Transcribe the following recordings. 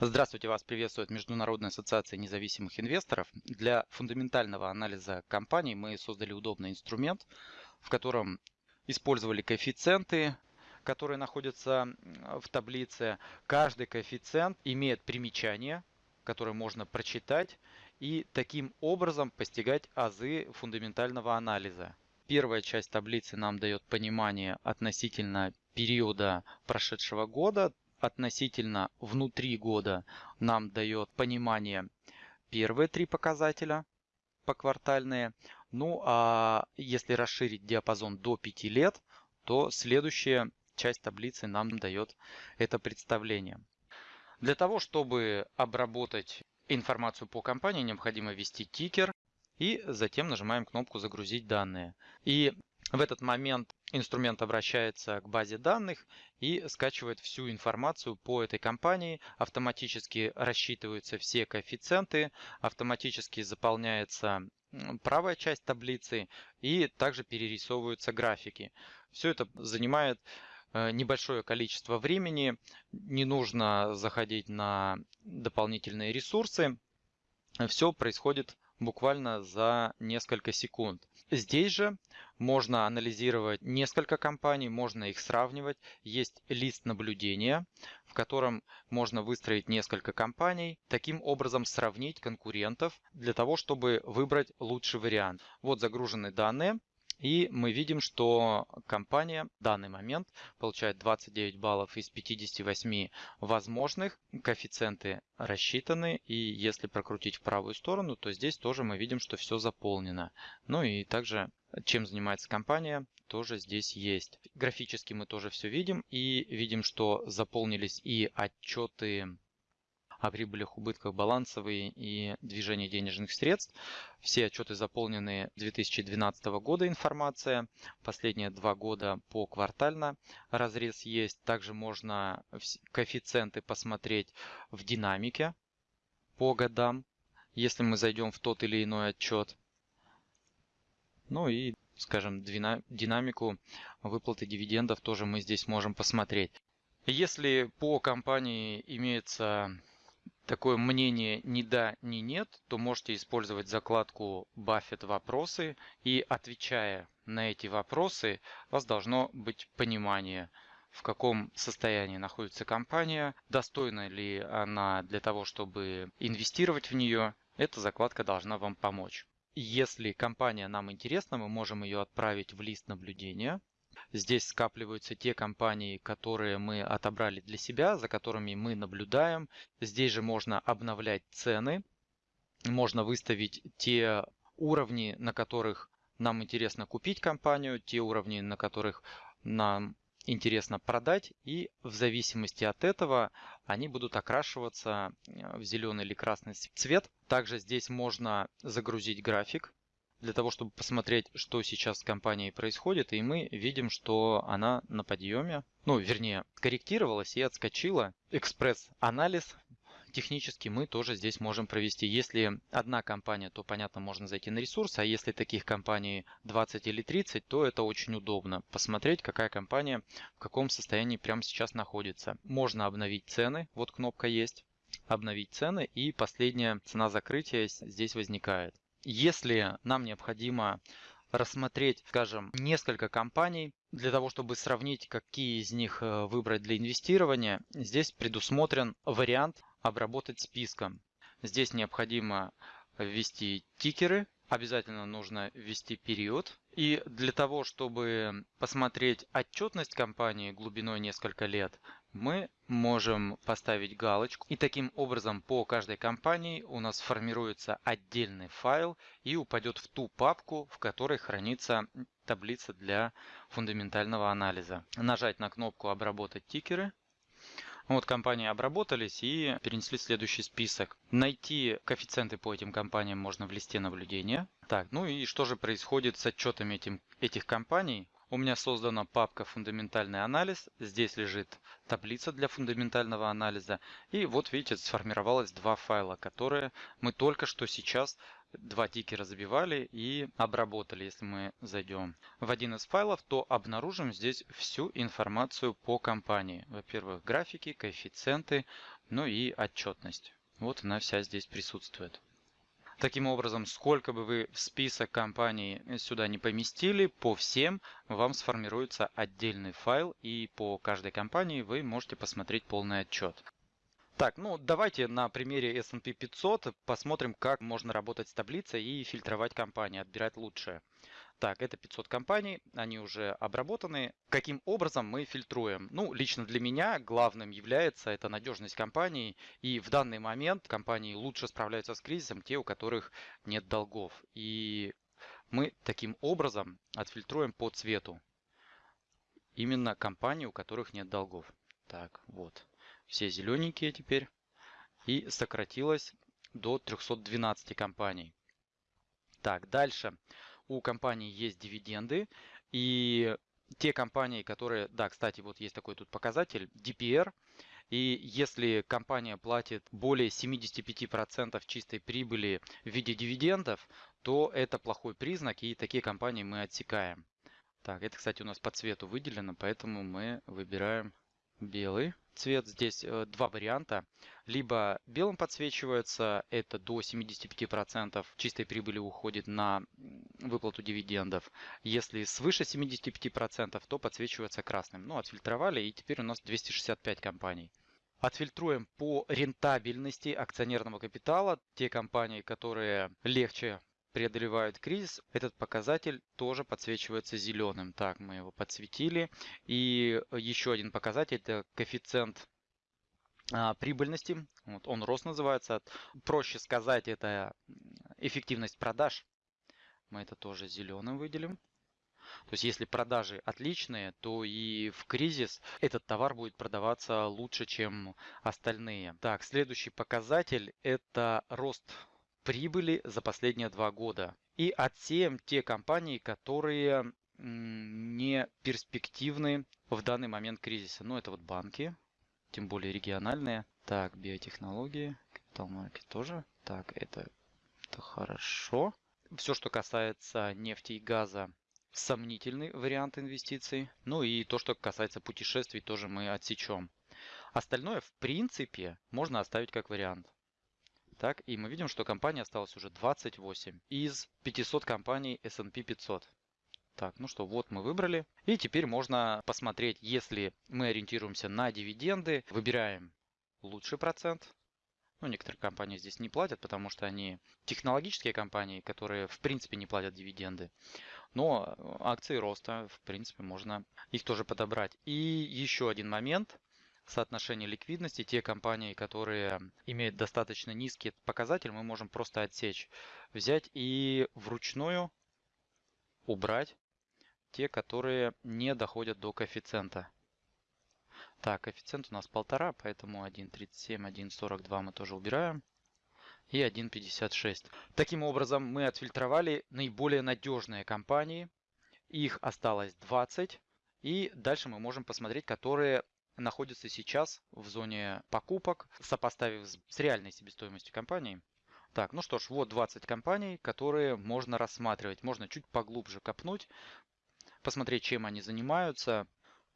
Здравствуйте, вас приветствует Международная ассоциация независимых инвесторов. Для фундаментального анализа компаний мы создали удобный инструмент, в котором использовали коэффициенты, которые находятся в таблице. Каждый коэффициент имеет примечание, которое можно прочитать и таким образом постигать азы фундаментального анализа. Первая часть таблицы нам дает понимание относительно периода прошедшего года, относительно внутри года нам дает понимание первые три показателя поквартальные. Ну а если расширить диапазон до 5 лет, то следующая часть таблицы нам дает это представление. Для того, чтобы обработать информацию по компании, необходимо ввести тикер и затем нажимаем кнопку «Загрузить данные». И в этот момент инструмент обращается к базе данных и скачивает всю информацию по этой компании. Автоматически рассчитываются все коэффициенты, автоматически заполняется правая часть таблицы и также перерисовываются графики. Все это занимает э, небольшое количество времени, не нужно заходить на дополнительные ресурсы. Все происходит буквально за несколько секунд. Здесь же можно анализировать несколько компаний, можно их сравнивать. Есть лист наблюдения, в котором можно выстроить несколько компаний, таким образом сравнить конкурентов для того, чтобы выбрать лучший вариант. Вот загружены данные. И мы видим, что компания в данный момент получает 29 баллов из 58 возможных. Коэффициенты рассчитаны. И если прокрутить в правую сторону, то здесь тоже мы видим, что все заполнено. Ну и также чем занимается компания, тоже здесь есть. Графически мы тоже все видим и видим, что заполнились и отчеты о прибылях, убытках балансовые и движении денежных средств. Все отчеты заполнены 2012 года информация. Последние два года по квартально разрез есть. Также можно коэффициенты посмотреть в динамике по годам, если мы зайдем в тот или иной отчет. Ну и, скажем, динамику выплаты дивидендов тоже мы здесь можем посмотреть. Если по компании имеется такое мнение ни да, ни нет, то можете использовать закладку Buffett вопросы и отвечая на эти вопросы, у вас должно быть понимание, в каком состоянии находится компания, достойна ли она для того, чтобы инвестировать в нее. Эта закладка должна вам помочь. Если компания нам интересна, мы можем ее отправить в лист наблюдения. Здесь скапливаются те компании, которые мы отобрали для себя, за которыми мы наблюдаем. Здесь же можно обновлять цены. Можно выставить те уровни, на которых нам интересно купить компанию, те уровни, на которых нам интересно продать. И в зависимости от этого они будут окрашиваться в зеленый или красный цвет. Также здесь можно загрузить график для того, чтобы посмотреть, что сейчас с компанией происходит, и мы видим, что она на подъеме, ну, вернее, корректировалась и отскочила. Экспресс-анализ технически мы тоже здесь можем провести. Если одна компания, то, понятно, можно зайти на ресурс, а если таких компаний 20 или 30, то это очень удобно. Посмотреть, какая компания в каком состоянии прямо сейчас находится. Можно обновить цены, вот кнопка есть обновить цены и последняя цена закрытия здесь возникает. Если нам необходимо рассмотреть, скажем, несколько компаний для того, чтобы сравнить, какие из них э, выбрать для инвестирования, здесь предусмотрен вариант обработать списком. Здесь необходимо ввести тикеры, обязательно нужно ввести период. И для того, чтобы посмотреть отчетность компании глубиной несколько лет, мы можем поставить галочку. И таким образом по каждой компании у нас формируется отдельный файл и упадет в ту папку, в которой хранится таблица для фундаментального анализа. Нажать на кнопку «Обработать тикеры». Вот компании обработались и перенесли следующий список. Найти коэффициенты по этим компаниям можно в листе наблюдения. Так, ну и что же происходит с отчетами этим, этих компаний? У меня создана папка «Фундаментальный анализ». Здесь лежит таблица для фундаментального анализа. И вот видите, сформировалось два файла, которые мы только что сейчас два тикера забивали и обработали. Если мы зайдем в один из файлов, то обнаружим здесь всю информацию по компании. Во-первых, графики, коэффициенты. Ну и отчетность. Вот она вся здесь присутствует. Таким образом, сколько бы вы в список компаний сюда не поместили, по всем вам сформируется отдельный файл, и по каждой компании вы можете посмотреть полный отчет. Так, ну давайте на примере S&P 500 посмотрим, как можно работать с таблицей и фильтровать компании, отбирать лучшее. Так, это 500 компаний, они уже обработаны. Каким образом мы фильтруем? Ну, лично для меня главным является это надежность компании. И в данный момент компании лучше справляются с кризисом те, у которых нет долгов. И мы таким образом отфильтруем по цвету именно компании, у которых нет долгов. Так, вот. Все зелененькие теперь. И сократилось до 312 компаний. Так, дальше у компании есть дивиденды, и те компании, которые, да, кстати, вот есть такой тут показатель, DPR, и если компания платит более 75% чистой прибыли в виде дивидендов, то это плохой признак, и такие компании мы отсекаем. Так, это, кстати, у нас по цвету выделено, поэтому мы выбираем белый цвет. Здесь э, два варианта. Либо белым подсвечивается, это до 75% чистой прибыли уходит на выплату дивидендов. Если свыше 75%, то подсвечивается красным. Ну, отфильтровали, и теперь у нас 265 компаний. Отфильтруем по рентабельности акционерного капитала те компании, которые легче преодолевают кризис, этот показатель тоже подсвечивается зеленым. Так, мы его подсветили. И еще один показатель, это коэффициент а, прибыльности. Вот он рост называется. Проще сказать, это эффективность продаж. Мы это тоже зеленым выделим. То есть если продажи отличные, то и в кризис этот товар будет продаваться лучше, чем остальные. Так, следующий показатель это рост прибыли за последние два года. И отсеем те компании, которые не перспективны в данный момент кризиса. Ну, это вот банки, тем более региональные. Так, биотехнологии, капитал маркет тоже. Так, это, это хорошо. Все, что касается нефти и газа, сомнительный вариант инвестиций. Ну и то, что касается путешествий, тоже мы отсечем. Остальное, в принципе, можно оставить как вариант. Так, и мы видим, что компаний осталось уже 28 из 500 компаний S&P 500. Так, ну что, вот мы выбрали. И теперь можно посмотреть, если мы ориентируемся на дивиденды, выбираем лучший процент. Ну, некоторые компании здесь не платят, потому что они технологические компании, которые в принципе не платят дивиденды. Но акции роста, в принципе, можно их тоже подобрать. И еще один момент соотношение ликвидности, те компании, которые имеют достаточно низкий показатель, мы можем просто отсечь, взять и вручную убрать те, которые не доходят до коэффициента. Так, коэффициент у нас полтора, поэтому 1.37, 1.42 мы тоже убираем. И 1.56. Таким образом, мы отфильтровали наиболее надежные компании. Их осталось 20. И дальше мы можем посмотреть, которые находится сейчас в зоне покупок, сопоставив с реальной себестоимостью компании. Так, ну что ж, вот 20 компаний, которые можно рассматривать. Можно чуть поглубже копнуть, посмотреть, чем они занимаются.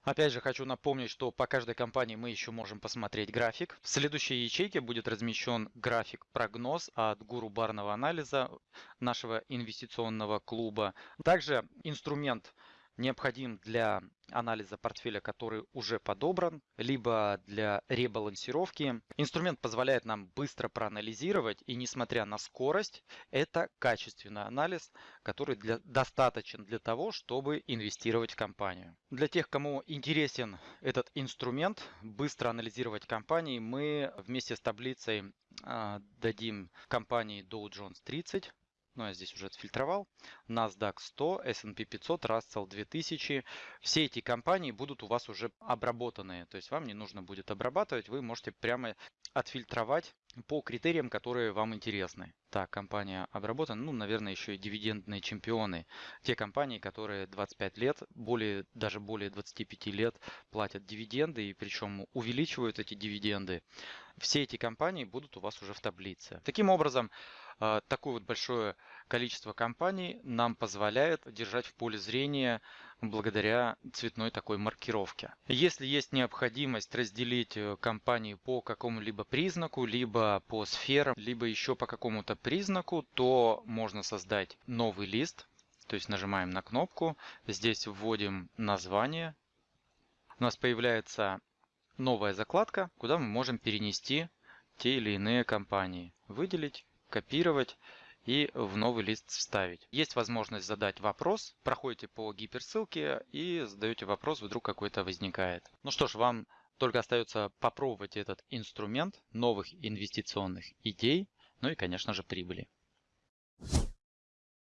Опять же, хочу напомнить, что по каждой компании мы еще можем посмотреть график. В следующей ячейке будет размещен график-прогноз от гуру барного анализа нашего инвестиционного клуба. Также инструмент необходим для анализа портфеля, который уже подобран, либо для ребалансировки. Инструмент позволяет нам быстро проанализировать, и несмотря на скорость, это качественный анализ, который для, достаточен для того, чтобы инвестировать в компанию. Для тех, кому интересен этот инструмент, быстро анализировать компании, мы вместе с таблицей э, дадим компании Dow Jones 30, ну я здесь уже отфильтровал, NASDAQ 100, S&P 500, Russell 2000. Все эти компании будут у вас уже обработанные, то есть вам не нужно будет обрабатывать, вы можете прямо отфильтровать по критериям, которые вам интересны. Так, компания обработана, ну, наверное, еще и дивидендные чемпионы. Те компании, которые 25 лет, более, даже более 25 лет платят дивиденды, и причем увеличивают эти дивиденды. Все эти компании будут у вас уже в таблице. Таким образом, а, такое вот большое количество компаний нам позволяет держать в поле зрения благодаря цветной такой маркировке. Если есть необходимость разделить э, компании по какому-либо признаку, либо по сферам, либо еще по какому-то признаку, то можно создать новый лист. То есть нажимаем на кнопку, здесь вводим название. У нас появляется новая закладка, куда мы можем перенести те или иные компании. Выделить, копировать и в новый лист вставить. Есть возможность задать вопрос, проходите по гиперссылке и задаете вопрос, вдруг какой-то возникает. Ну что ж, вам только остается попробовать этот инструмент новых инвестиционных идей, ну и, конечно же, прибыли.